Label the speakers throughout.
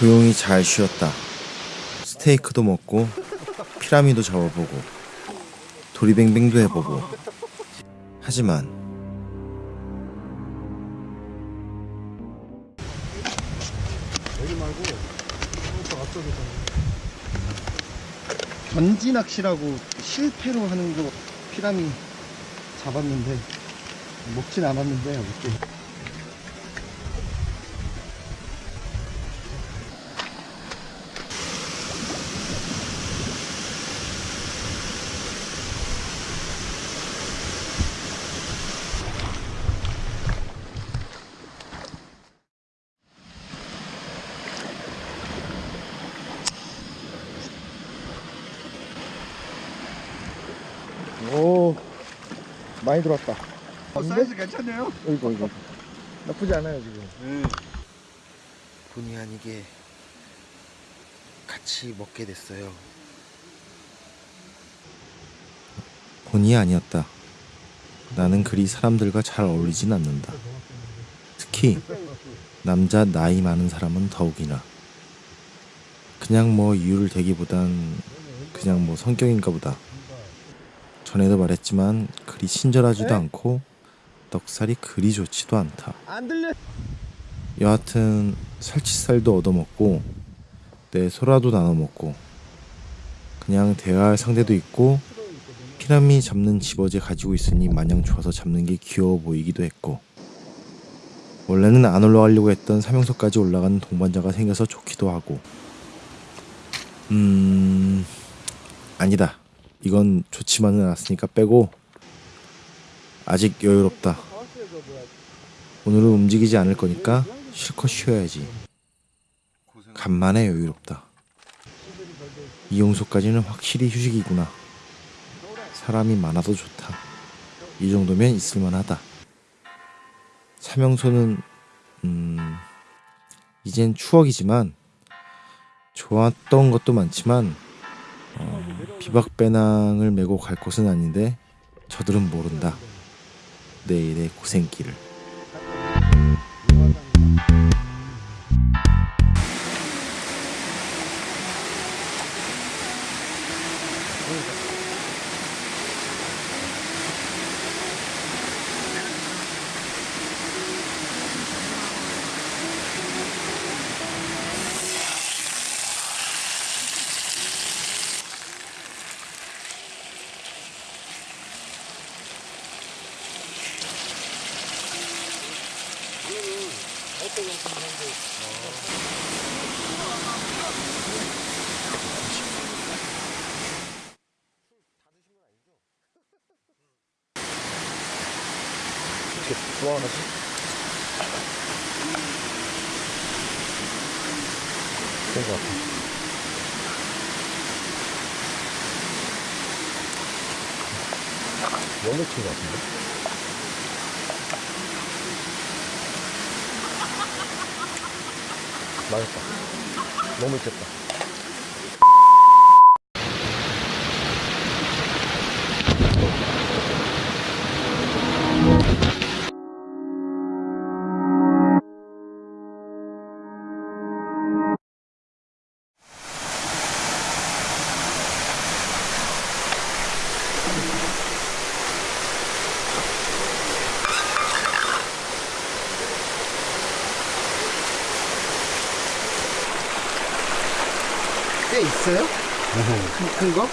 Speaker 1: 조용히 잘 쉬었다. 스테이크도 먹고 피라미도 잡아보고 도리뱅뱅도 해보고 하지만
Speaker 2: 전지 낚시라고 실패로 하는 거 피라미 잡았는데 먹진 않았는데 어떻게 많이 들어왔다
Speaker 3: 어, 사이즈 괜찮네요.
Speaker 2: 이거 이거 나쁘지 않아요 지금
Speaker 1: 본의 아니게 같이 먹게 됐어요. 본의 아니었다. 나는 그리 사람들과 잘 어울리진 않는다. 특히 남자 나이 많은 사람은 더욱이나 그냥 뭐 이유를 대기보단 그냥 뭐 성격인가 보다. 전에도 말했지만 그리 친절하지도 않고 넉살이 그리 좋지도 않다. 여하튼 살치살도 얻어먹고 내 소라도 나눠먹고 그냥 대화할 상대도 있고 피라미 잡는 집어제 가지고 있으니 마냥 좋아서 잡는 게 귀여워 보이기도 했고 원래는 안 올라가려고 했던 사명소까지 올라가는 동반자가 생겨서 좋기도 하고. 음 아니다 이건 좋지만은 않았으니까 빼고 아직 여유롭다 오늘은 움직이지 않을 거니까 실컷 쉬어야지. 간만에 여유롭다. 이용소까지는 확실히 휴식이구나. 사람이 많아도 좋다. 이 정도면 있을만하다. 사명소는 음 이젠 추억이지만 좋았던 것도 많지만 어, 비박배낭을 메고 갈 곳은 아닌데 저들은 모른다. 내일의 고생길을.
Speaker 2: 그런 것 같아. 너무 친것 같은데? 맛있다. 너무 있겠다 있어요? 큰, 큰 거?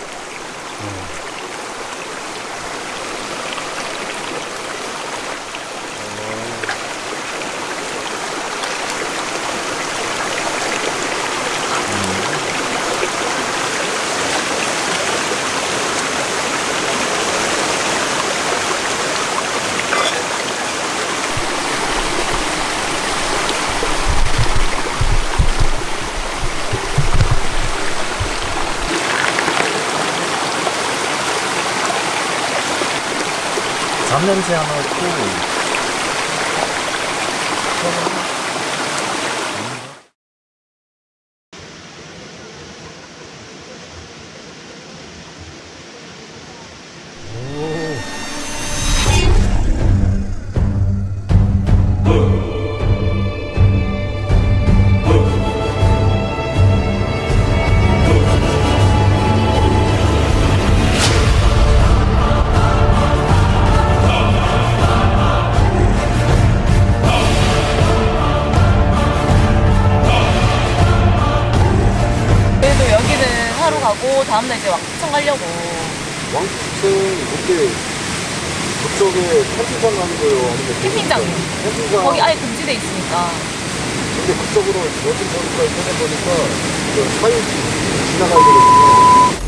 Speaker 1: 잡냄새 하나 있고
Speaker 4: 가고 다음날 이제 왕십천 가려고.
Speaker 2: 왕십은 그때 그쪽에 캠핑장 가는 거예요? 아니면
Speaker 4: 캠핑장.
Speaker 2: 캠핑장.
Speaker 4: 거기 아예 금지돼 있으니까.
Speaker 2: 근데 그쪽으로 요즘 보니까 인터넷 보니까 그 사유 지나가야 되거든요.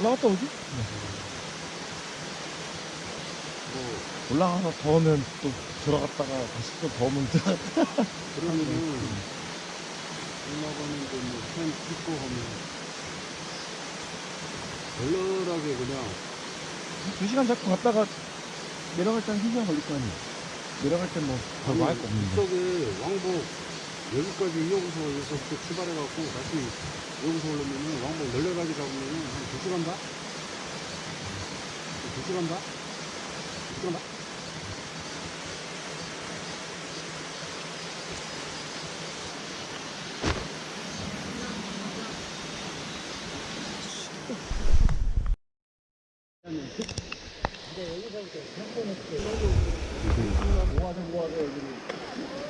Speaker 5: 올라갔다 오지? 올라가서 더우면 또 들어갔다가 다시 또 더우면 들어갔다
Speaker 2: 그러면은 올라가는데 뭐펜 찍고 하면 널널하게 그냥
Speaker 5: 두 시간 잡고 갔다가 내려갈 때는 1시간 걸릴 거 아니야 내려갈 땐뭐 별거 할거 없는데.
Speaker 2: 이쪽에 왕복 여기까지 이호구소에서부터 출발해갖고 다시 여기서 오려면은 왕복 널널하게 잡으면은 한 2시간 다? 2시간 다? 2시간 다?
Speaker 5: 후회 뻔했구만
Speaker 3: 안 갔죠? 아,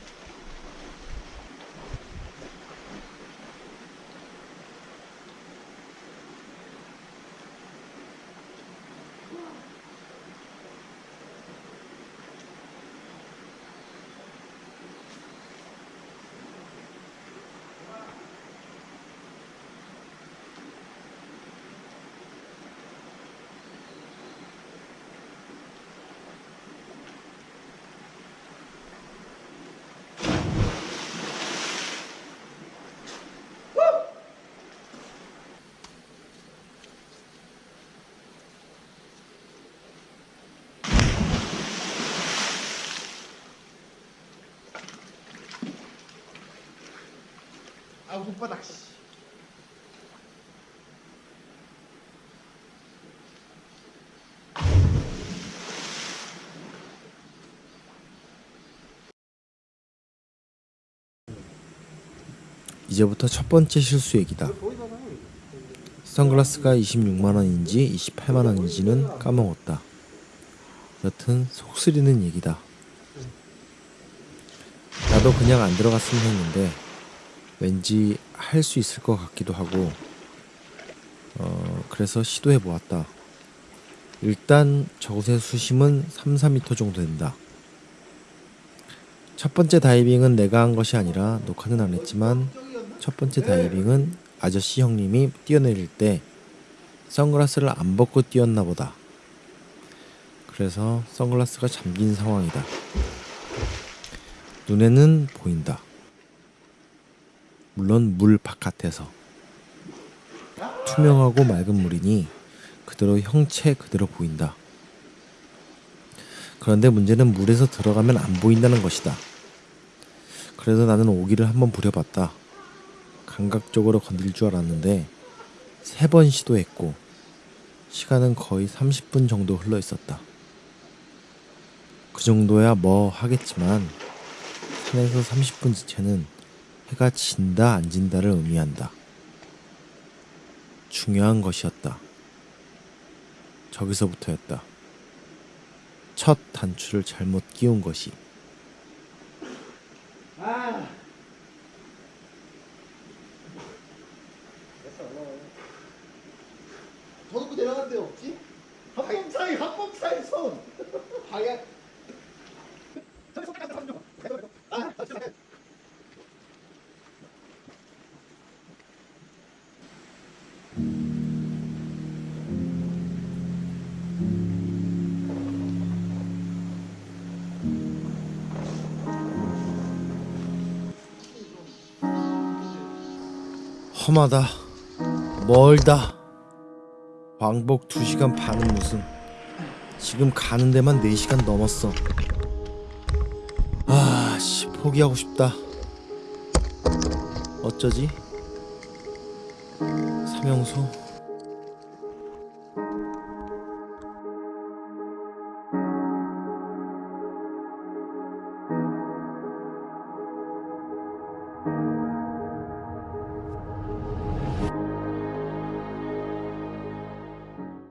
Speaker 3: 아, 손바닥, 씨.
Speaker 1: 이제부터 첫 번째 실수 얘기다. 선글라스가 26만 원인지 28만 원인지는 까먹었다. 여튼 속 쓰리는 얘기다. 나도 그냥 안 들어갔으면 했는데 왠지 할 수 있을 것 같기도 하고 어 그래서 시도해 보았다. 일단 저곳의 수심은 3, 4m 정도 된다. 첫 번째 다이빙은 내가 한 것이 아니라 녹화는 안 했지만 첫 번째 다이빙은 아저씨 형님이 뛰어내릴 때 선글라스를 안 벗고 뛰었나 보다. 그래서 선글라스가 잠긴 상황이다. 눈에는 보인다. 물론 물 바깥에서. 투명하고 맑은 물이니 그대로 형체 그대로 보인다. 그런데 문제는 물에서 들어가면 안 보인다는 것이다. 그래서 나는 오기를 한번 부려봤다. 감각적으로 건들 줄 알았는데 세 번 시도했고 시간은 거의 30분 정도 흘러 있었다. 그 정도야 뭐 하겠지만 산에서 30분 지체는 해가 진다 안 진다를 의미한다. 중요한 것이었다. 저기서부터였다. 첫 단추를 잘못 끼운 것이
Speaker 3: 아. 더 놓고 내려간 데 없지?
Speaker 1: 험하다. 멀다. 왕복 2시간 반은 무슨. 지금 가는 데만 4시간 넘었어. 아, 씨, 포기하고 싶다. 어쩌지? 삼형수,